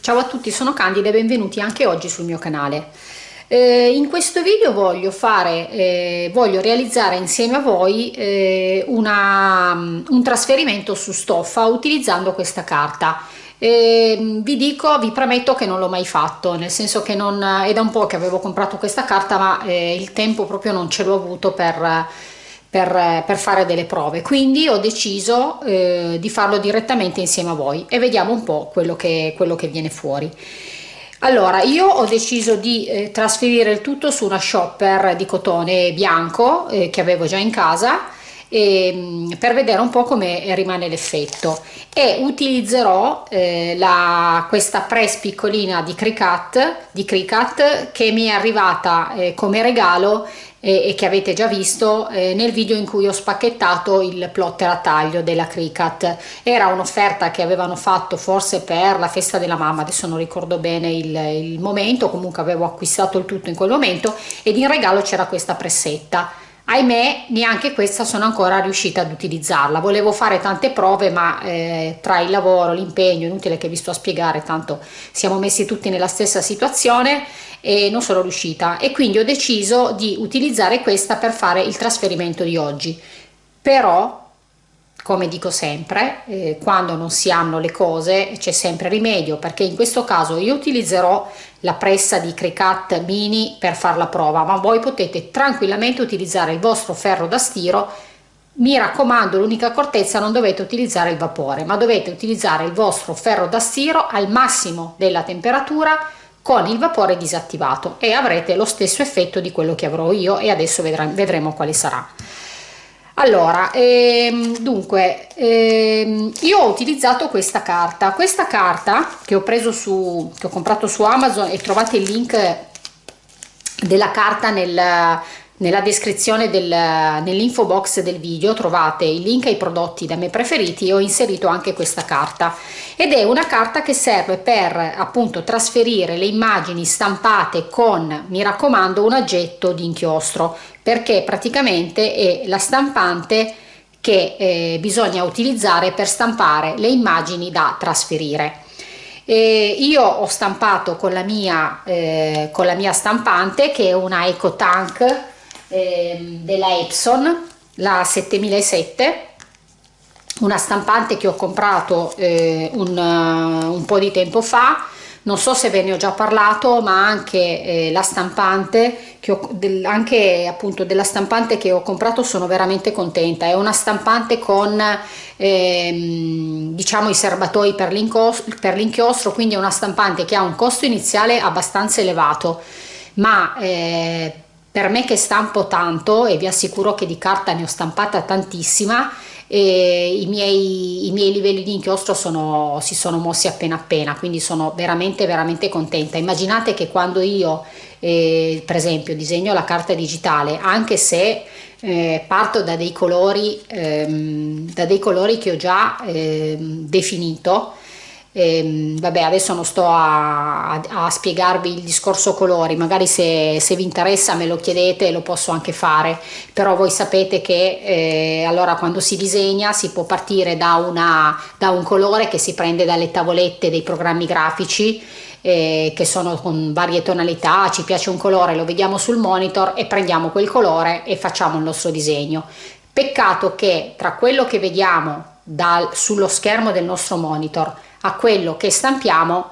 Ciao a tutti, sono Candida e benvenuti anche oggi sul mio canale. Eh, in questo video voglio, fare, eh, voglio realizzare insieme a voi eh, una, un trasferimento su stoffa utilizzando questa carta. Eh, vi dico, vi premetto che non l'ho mai fatto, nel senso che non, è da un po' che avevo comprato questa carta ma eh, il tempo proprio non ce l'ho avuto per, per, per, fare delle prove, quindi ho deciso eh, di farlo direttamente insieme a voi e vediamo un po' quello che, quello che viene fuori. Allora, io ho deciso di eh, trasferire il tutto su una shopper di cotone bianco eh, che avevo già in casa e, ehm, per vedere un po' come rimane l'effetto e utilizzerò eh, la, questa press piccolina di Cricut, di Cricut che mi è arrivata eh, come regalo e, e, che avete già visto eh, nel video in cui ho spacchettato il plotter a taglio della Cricut. Era un'offerta che avevano fatto forse per la festa della mamma adesso non ricordo bene il, il momento comunque avevo acquistato il tutto in quel momento ed in regalo c'era questa pressetta ahimè neanche questa sono ancora riuscita ad utilizzarla. Volevo fare tante prove ma eh, tra il lavoro l'impegno inutile che vi sto a spiegare tanto siamo messi tutti nella stessa situazione e non sono riuscita. E quindi ho deciso di utilizzare questa per fare il trasferimento di oggi. Però come dico sempre eh, quando non si hanno le cose c'è sempre rimedio perché in questo caso io utilizzerò la pressa di Cricut Mini per fare la prova ma voi potete tranquillamente utilizzare il vostro ferro da stiro. Mi raccomando l'unica accortezza non dovete utilizzare il vapore ma dovete utilizzare il vostro ferro da stiro al massimo della temperatura con il vapore disattivato e avrete lo stesso effetto di quello che avrò io e adesso vedremo quale sarà allora ehm, dunque ehm, io ho utilizzato questa carta. Questa carta che ho preso su che ho comprato su amazon e trovate il link della carta nel, nella descrizione del, nell'info box del video trovate il link ai prodotti da me preferiti e ho inserito anche questa carta. Ed è una carta che serve per appunto trasferire le immagini stampate con mi raccomando un aggetto di inchiostro. Perché praticamente è la stampante che eh, bisogna utilizzare per stampare le immagini da trasferire. E io ho stampato con la mia eh, con la mia stampante che è una EcoTank eh, della Epson la 7007 una stampante che ho comprato eh, un, uh, un, po' di tempo fa. Non so se ve ne ho già parlato ma anche eh, la stampante che ho, del, anche appunto della stampante che ho comprato sono veramente contenta. È una stampante con ehm, diciamo i serbatoi per l'inchiostro quindi è una stampante che ha un costo iniziale abbastanza elevato. Ma eh, per me che stampo tanto e vi assicuro che di carta ne ho stampata tantissima i miei, i, miei, livelli di inchiostro sono, si sono mossi appena appena quindi sono veramente veramente contenta. Immaginate che quando io eh, per esempio disegno la carta digitale anche se eh, parto da dei colori ehm, da dei colori che ho già ehm, definito e, vabbè adesso non sto a, a, a, spiegarvi il discorso colori magari se, se, vi interessa me lo chiedete lo posso anche fare però voi sapete che eh, allora quando si disegna si può partire da, una, da un colore che si prende dalle tavolette dei programmi grafici eh, che sono con varie tonalità, ci piace un colore, lo vediamo sul monitor e prendiamo quel colore e facciamo il nostro disegno. Peccato che tra quello che vediamo dal, sullo schermo del nostro monitor a quello che stampiamo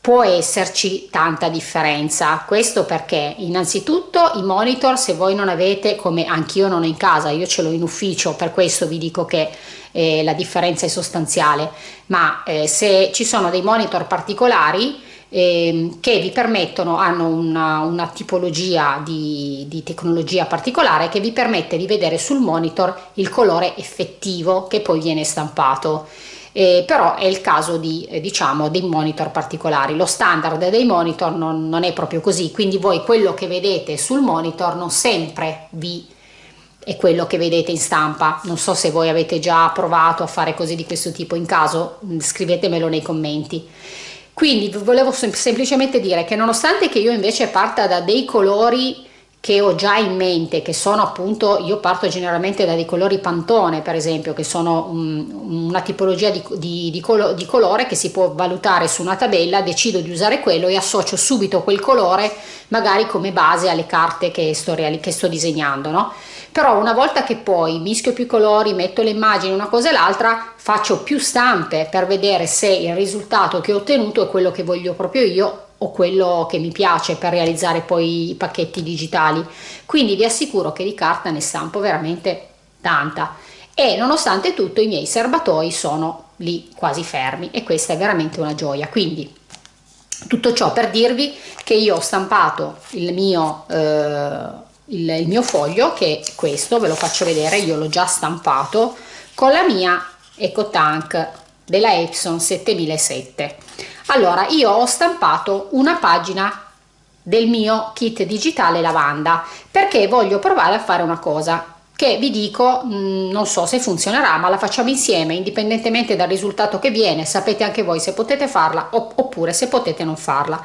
può esserci tanta differenza. Questo perché innanzitutto i monitor se voi non avete come anch'io non ho in casa io ce l'ho in ufficio per questo vi dico che eh, la differenza è sostanziale ma eh, se ci sono dei monitor particolari eh, che vi permettono hanno una, una tipologia di, di tecnologia particolare che vi permette di vedere sul monitor il colore effettivo che poi viene stampato eh, però è il caso di eh, diciamo dei monitor particolari. Lo standard dei monitor non, non, è proprio così. Quindi voi quello che vedete sul monitor non sempre vi è quello che vedete in stampa. Non so se voi avete già provato a fare cose di questo tipo in caso mm, scrivetemelo nei commenti. Quindi volevo sem semplicemente dire che nonostante che io invece parta da dei colori che ho già in mente, che sono appunto, io parto generalmente da dei colori pantone per esempio, che sono um, una tipologia di, di, di, colo, di, colore che si può valutare su una tabella, decido di usare quello e associo subito quel colore magari come base alle carte che sto, che sto disegnando, no? Però una volta che poi mischio più colori, metto le immagini una cosa e l'altra, faccio più stampe per vedere se il risultato che ho ottenuto è quello che voglio proprio io o quello che mi piace per realizzare poi i pacchetti digitali. Quindi vi assicuro che di carta ne stampo veramente tanta. E nonostante tutto i miei serbatoi sono lì quasi fermi e questa è veramente una gioia. Quindi tutto ciò per dirvi che io ho stampato il mio eh, il, il mio foglio che è questo ve lo faccio vedere io l'ho già stampato con la mia EcoTank della Epson 7007 allora io ho stampato una pagina del mio kit digitale lavanda perché voglio provare a fare una cosa che vi dico mm, non so se funzionerà ma la facciamo insieme indipendentemente dal risultato che viene sapete anche voi se potete farla oppure se potete non farla.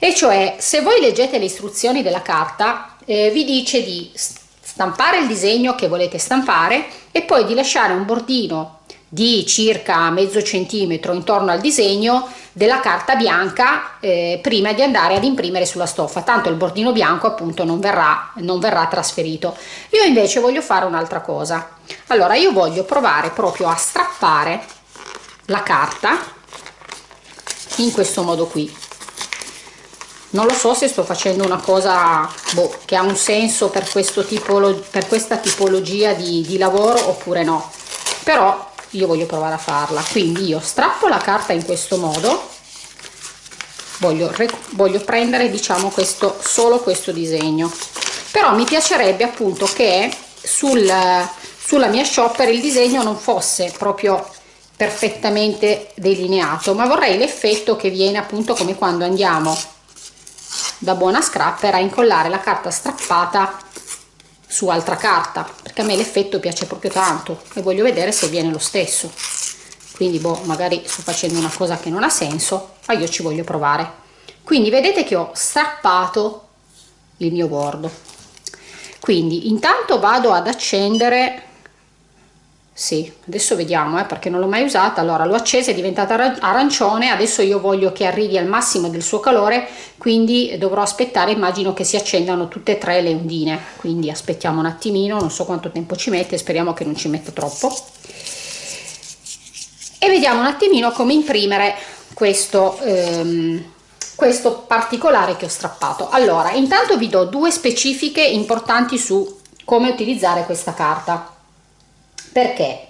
E cioè se voi leggete le istruzioni della carta eh, vi dice di stampare il disegno che volete stampare e poi di lasciare un bordino di circa mezzo centimetro intorno al disegno della carta bianca eh, prima di andare ad imprimere sulla stoffa. Tanto il bordino bianco appunto non verrà non verrà trasferito. Io invece voglio fare un'altra cosa. Allora io voglio provare proprio a strappare la carta in questo modo qui. Non lo so se sto facendo una cosa boh, che ha un senso per questo tipo per questa tipologia di, di lavoro oppure no. Però io voglio provare a farla. Quindi io strappo la carta in questo modo. Voglio, voglio prendere diciamo questo solo questo disegno. Però mi piacerebbe appunto che sul, sulla mia shopper il disegno non fosse proprio perfettamente delineato ma vorrei l'effetto che viene appunto come quando andiamo da buona scrapper a incollare la carta strappata su altra carta perché a me l'effetto piace proprio tanto e voglio vedere se viene lo stesso. Quindi boh, magari sto facendo una cosa che non ha senso ma io ci voglio provare. Quindi vedete che ho strappato il mio bordo. Quindi intanto vado ad accendere sì adesso vediamo eh, perché non l'ho mai usata. Allora l'ho accesa è diventata arancione adesso io voglio che arrivi al massimo del suo calore quindi dovrò aspettare immagino che si accendano tutte e tre le ondine. Quindi aspettiamo un attimino non so quanto tempo ci mette speriamo che non ci metta troppo. E vediamo un attimino come imprimere questo ehm, questo particolare che ho strappato. Allora intanto vi do due specifiche importanti su come utilizzare questa carta perché?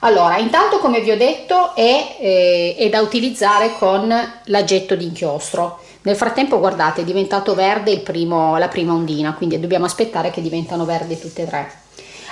Allora intanto come vi ho detto è, eh, è da utilizzare con l'aggetto d'inchiostro. Nel frattempo guardate è diventato verde primo, la prima ondina quindi dobbiamo aspettare che diventano verdi tutte e tre.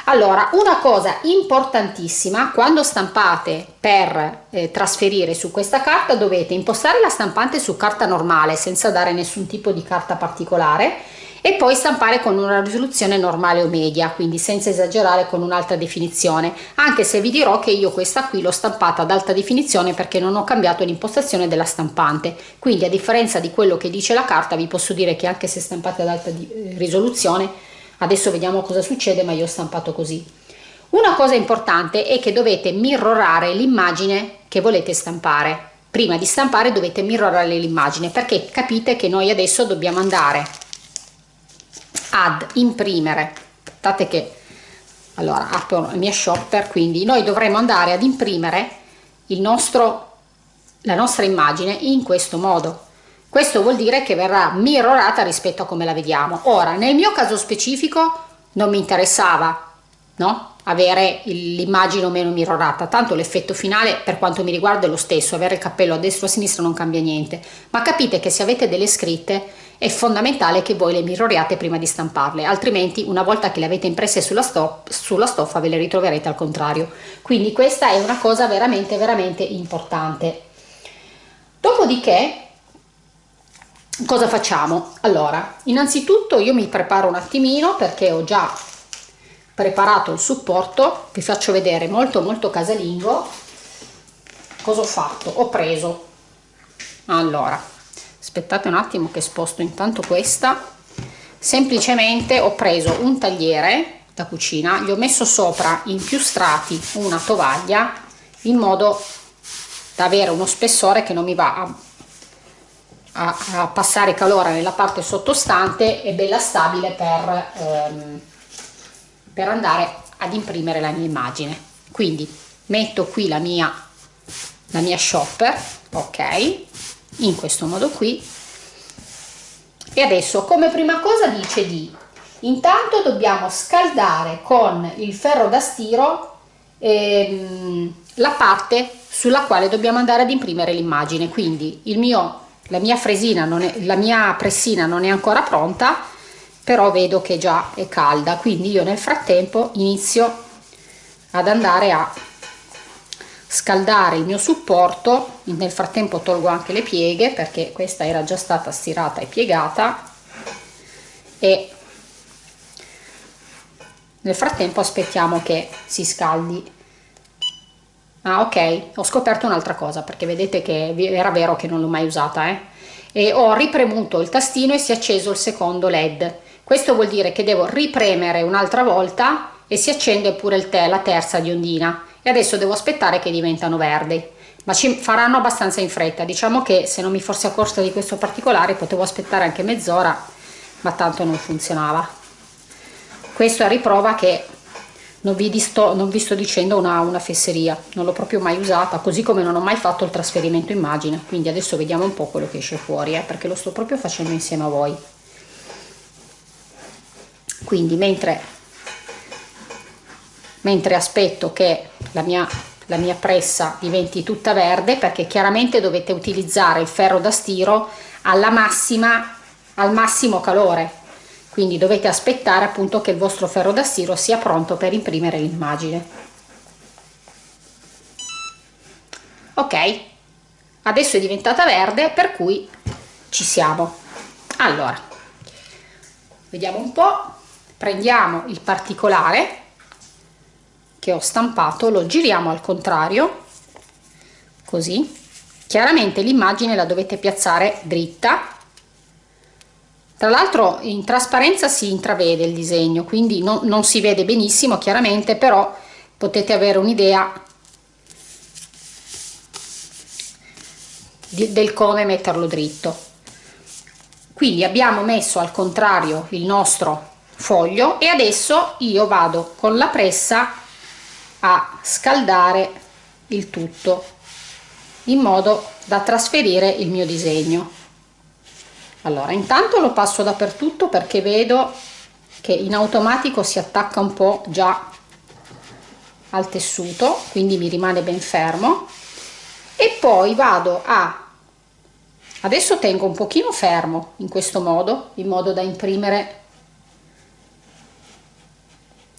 Allora una cosa importantissima quando stampate per eh, trasferire su questa carta dovete impostare la stampante su carta normale senza dare nessun tipo di carta particolare e poi stampare con una risoluzione normale o media quindi senza esagerare con un'alta definizione. Anche se vi dirò che io questa qui l'ho stampata ad alta definizione perché non ho cambiato l'impostazione della stampante. Quindi a differenza di quello che dice la carta vi posso dire che anche se stampate ad alta eh, risoluzione adesso vediamo cosa succede ma io ho stampato così. Una cosa importante è che dovete mirrorare l'immagine che volete stampare. Prima di stampare dovete mirrorare l'immagine perché capite che noi adesso dobbiamo andare ad imprimere. Aspettate che allora apro la mia shopper quindi noi dovremo andare ad imprimere il nostro la nostra immagine in questo modo. Questo vuol dire che verrà mirrorata rispetto a come la vediamo. Ora nel mio caso specifico non mi interessava no? Avere l'immagine o meno mirrorata tanto l'effetto finale per quanto mi riguarda è lo stesso. Avere il cappello a destra o a sinistra non cambia niente. Ma capite che se avete delle scritte è fondamentale che voi le mirroriate prima di stamparle altrimenti una volta che le avete impresse sulla, stop, sulla stoffa ve le ritroverete al contrario. Quindi questa è una cosa veramente veramente importante. Dopodiché cosa facciamo? Allora innanzitutto io mi preparo un attimino perché ho già preparato il supporto. Vi faccio vedere molto molto casalingo. Cosa ho fatto? Ho preso. Allora aspettate un attimo che sposto intanto questa. Semplicemente ho preso un tagliere da cucina gli ho messo sopra in più strati una tovaglia in modo da avere uno spessore che non mi va a, a, a passare calore nella parte sottostante e bella stabile per, ehm, per andare ad imprimere la mia immagine. Quindi metto qui la mia la mia shopper ok in questo modo qui. E adesso come prima cosa dice di intanto dobbiamo scaldare con il ferro da stiro ehm, la parte sulla quale dobbiamo andare ad imprimere l'immagine. Quindi mio la mia fresina non è la mia pressina non è ancora pronta però vedo che già è calda. Quindi io nel frattempo inizio ad andare a scaldare il mio supporto nel frattempo tolgo anche le pieghe perché questa era già stata stirata e piegata e nel frattempo aspettiamo che si scaldi. Ah ok ho scoperto un'altra cosa perché vedete che era vero che non l'ho mai usata eh? e ho ripremuto il tastino e si è acceso il secondo led. Questo vuol dire che devo ripremere un'altra volta e si accende pure te la terza di ondina e adesso devo aspettare che diventano verdi. Ma ci faranno abbastanza in fretta. Diciamo che se non mi fossi accorta di questo particolare potevo aspettare anche mezz'ora ma tanto non funzionava. Questo a riprova che non vi, sto, non vi sto dicendo una, una fesseria. Non l'ho proprio mai usata così come non ho mai fatto il trasferimento immagine. Quindi adesso vediamo un po' quello che esce fuori eh, perché lo sto proprio facendo insieme a voi. Quindi mentre mentre aspetto che la mia, la mia pressa diventi tutta verde perché chiaramente dovete utilizzare il ferro da stiro alla massima al massimo calore. Quindi dovete aspettare appunto che il vostro ferro da stiro sia pronto per imprimere l'immagine. Ok adesso è diventata verde per cui ci siamo. Allora vediamo un po' prendiamo il particolare che ho stampato lo giriamo al contrario così. Chiaramente l'immagine la dovete piazzare dritta. Tra l'altro in trasparenza si intravede il disegno quindi non, non si vede benissimo chiaramente però potete avere un'idea del come metterlo dritto. Quindi abbiamo messo al contrario il nostro foglio e adesso io vado con la pressa a scaldare il tutto in modo da trasferire il mio disegno. Allora intanto lo passo dappertutto perché vedo che in automatico si attacca un po già al tessuto quindi mi rimane ben fermo. E poi vado a adesso tengo un pochino fermo in questo modo in modo da imprimere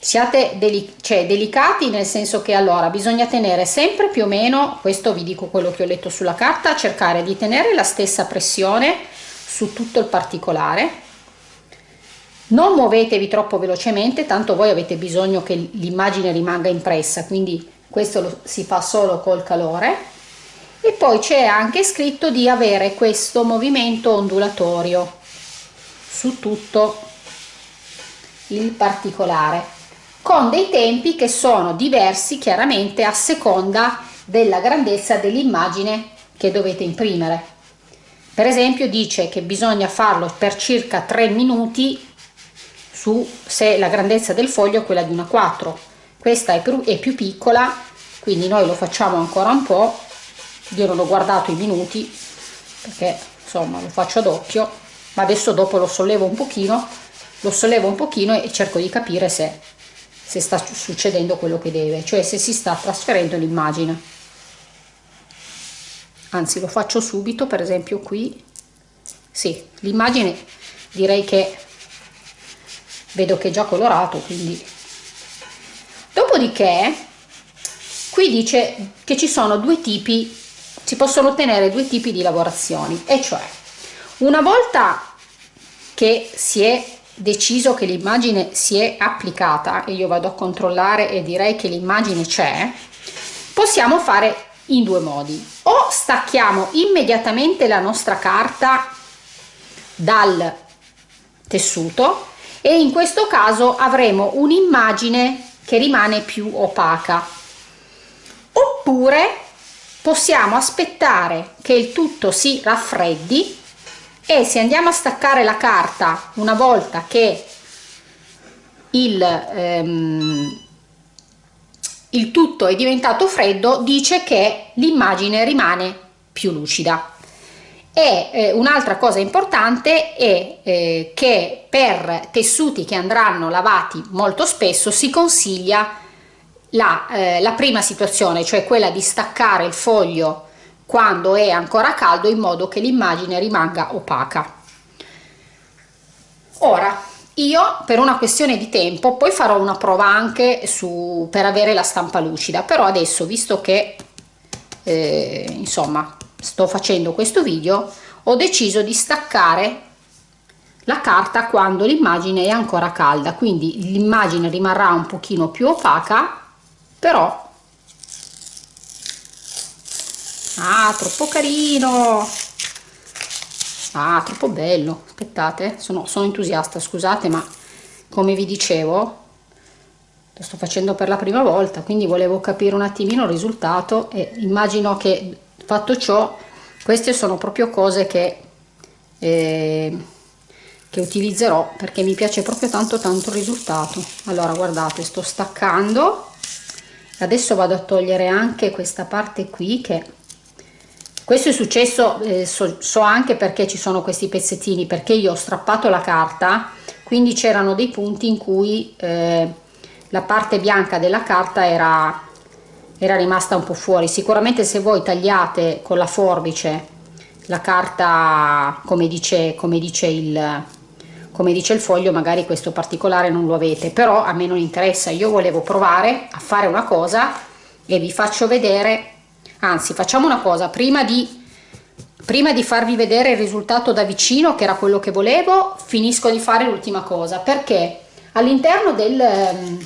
siate deli cioè, delicati nel senso che allora bisogna tenere sempre più o meno questo vi dico quello che ho letto sulla carta cercare di tenere la stessa pressione su tutto il particolare. Non muovetevi troppo velocemente tanto voi avete bisogno che l'immagine rimanga impressa quindi questo lo si fa solo col calore. E poi c'è anche scritto di avere questo movimento ondulatorio su tutto il particolare con dei tempi che sono diversi chiaramente a seconda della grandezza dell'immagine che dovete imprimere. Per esempio dice che bisogna farlo per circa 3 minuti su se la grandezza del foglio è quella di una 4 questa è più, è più piccola quindi noi lo facciamo ancora un po' io non ho guardato i minuti perché insomma lo faccio a doppio ma adesso dopo lo sollevo un pochino lo sollevo un pochino e cerco di capire se se sta succedendo quello che deve, cioè se si sta trasferendo l'immagine. Anzi, lo faccio subito, per esempio qui, sì, l'immagine direi che vedo che è già colorato, quindi... Dopodiché, qui dice che ci sono due tipi, si possono ottenere due tipi di lavorazioni, e cioè, una volta che si è deciso che l'immagine si è applicata e io vado a controllare e direi che l'immagine c'è possiamo fare in due modi. O stacchiamo immediatamente la nostra carta dal tessuto e in questo caso avremo un'immagine che rimane più opaca. Oppure possiamo aspettare che il tutto si raffreddi e se andiamo a staccare la carta una volta che il, ehm, il tutto è diventato freddo dice che l'immagine rimane più lucida. E eh, un'altra cosa importante è eh, che per tessuti che andranno lavati molto spesso si consiglia la, eh, la prima situazione cioè quella di staccare il foglio quando è ancora caldo in modo che l'immagine rimanga opaca. Ora io per una questione di tempo poi farò una prova anche su per avere la stampa lucida però adesso visto che eh, insomma sto facendo questo video ho deciso di staccare la carta quando l'immagine è ancora calda quindi l'immagine rimarrà un pochino più opaca però ah troppo carino. Ah troppo bello. Aspettate sono, sono entusiasta scusate ma come vi dicevo lo sto facendo per la prima volta quindi volevo capire un attimino il risultato e immagino che fatto ciò queste sono proprio cose che eh, che utilizzerò perché mi piace proprio tanto tanto il risultato. Allora guardate sto staccando. Adesso vado a togliere anche questa parte qui che questo è successo eh, so, so, anche perché ci sono questi pezzettini perché io ho strappato la carta quindi c'erano dei punti in cui eh, la parte bianca della carta era, era rimasta un po' fuori. Sicuramente se voi tagliate con la forbice la carta come dice, come dice il come dice il foglio magari questo particolare non lo avete però a me non interessa. Io volevo provare a fare una cosa e vi faccio vedere anzi facciamo una cosa prima di prima di farvi vedere il risultato da vicino che era quello che volevo finisco di fare l'ultima cosa. Perché all'interno del ehm,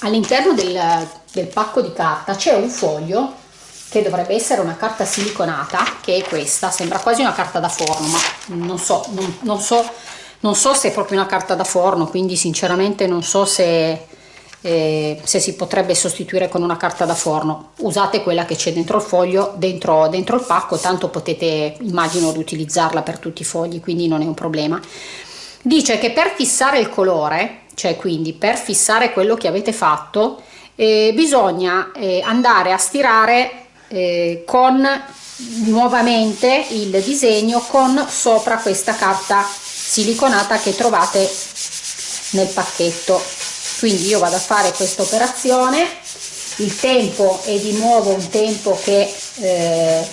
all'interno del, del pacco di carta c'è un foglio che dovrebbe essere una carta siliconata che è questa. Sembra quasi una carta da forno ma non so non, non so non so se è proprio una carta da forno quindi sinceramente non so se eh, se si potrebbe sostituire con una carta da forno. Usate quella che c'è dentro il foglio dentro, dentro il pacco tanto potete immagino riutilizzarla per tutti i fogli quindi non è un problema. Dice che per fissare il colore cioè quindi per fissare quello che avete fatto eh, bisogna eh, andare a stirare eh, con nuovamente il disegno con sopra questa carta siliconata che trovate nel pacchetto quindi io vado a fare questa operazione. Il tempo è di nuovo un tempo che eh,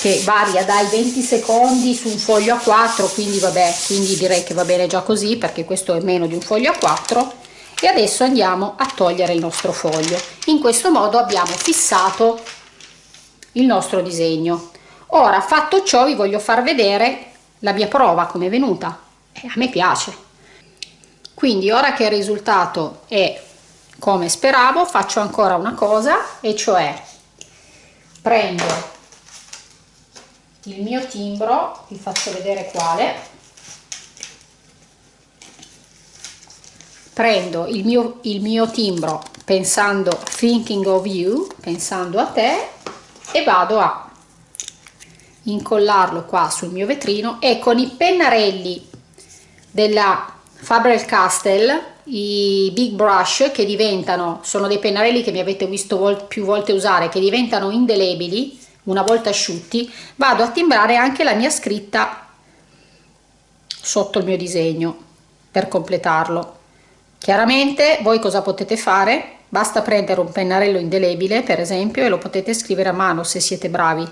che varia dai 20 secondi su un foglio a 4 quindi vabbè quindi direi che va bene già così perché questo è meno di un foglio a 4 e adesso andiamo a togliere il nostro foglio. In questo modo abbiamo fissato il nostro disegno. Ora fatto ciò vi voglio far vedere la mia prova come è venuta. E a me piace quindi ora che il risultato è come speravo faccio ancora una cosa e cioè prendo il mio timbro vi faccio vedere quale. Prendo il mio, il mio timbro pensando thinking of you pensando a te e vado a incollarlo qua sul mio vetrino e con i pennarelli della Faber-Castell i Big Brush che diventano, sono dei pennarelli che mi avete visto vol più volte usare, che diventano indelebili una volta asciutti, vado a timbrare anche la mia scritta sotto il mio disegno per completarlo. Chiaramente voi cosa potete fare? Basta prendere un pennarello indelebile per esempio e lo potete scrivere a mano se siete bravi.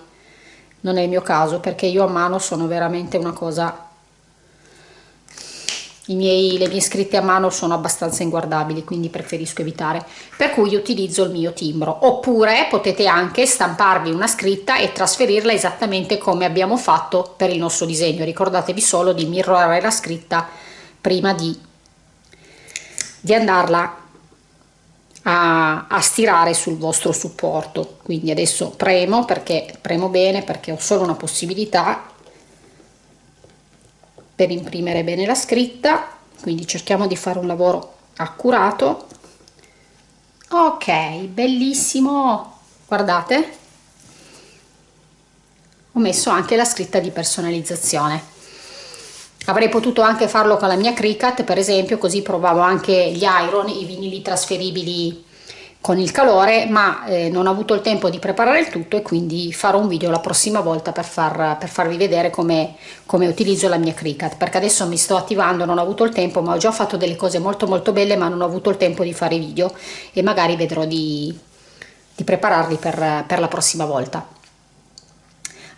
Non è il mio caso perché io a mano sono veramente una cosa miei, le mie scritte a mano sono abbastanza inguardabili quindi preferisco evitare. Per cui utilizzo il mio timbro. Oppure potete anche stamparvi una scritta e trasferirla esattamente come abbiamo fatto per il nostro disegno. Ricordatevi solo di mirrorare la scritta prima di, di andarla a, a stirare sul vostro supporto. Quindi adesso premo perché premo bene perché ho solo una possibilità per imprimere bene la scritta quindi cerchiamo di fare un lavoro accurato. Ok bellissimo. Guardate. Ho messo anche la scritta di personalizzazione. Avrei potuto anche farlo con la mia Cricut per esempio così provavo anche gli iron i vinili trasferibili con il calore ma eh, non ho avuto il tempo di preparare il tutto e quindi farò un video la prossima volta per, far, per farvi vedere come, come utilizzo la mia Cricut. Perché adesso mi sto attivando non ho avuto il tempo ma ho già fatto delle cose molto molto belle ma non ho avuto il tempo di fare video e magari vedrò di, di prepararli per, per la prossima volta.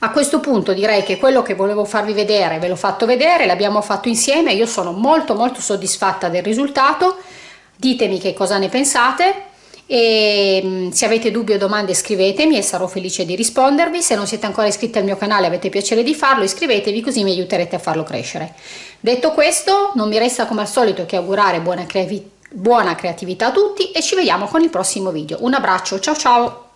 A questo punto direi che quello che volevo farvi vedere ve l'ho fatto vedere l'abbiamo fatto insieme io sono molto molto soddisfatta del risultato. Ditemi che cosa ne pensate e mm, se avete dubbi o domande scrivetemi e sarò felice di rispondervi. Se non siete ancora iscritti al mio canale avete piacere di farlo iscrivetevi così mi aiuterete a farlo crescere. Detto questo non mi resta come al solito che augurare buona, creavi buona creatività a tutti e ci vediamo con il prossimo video. Un abbraccio ciao ciao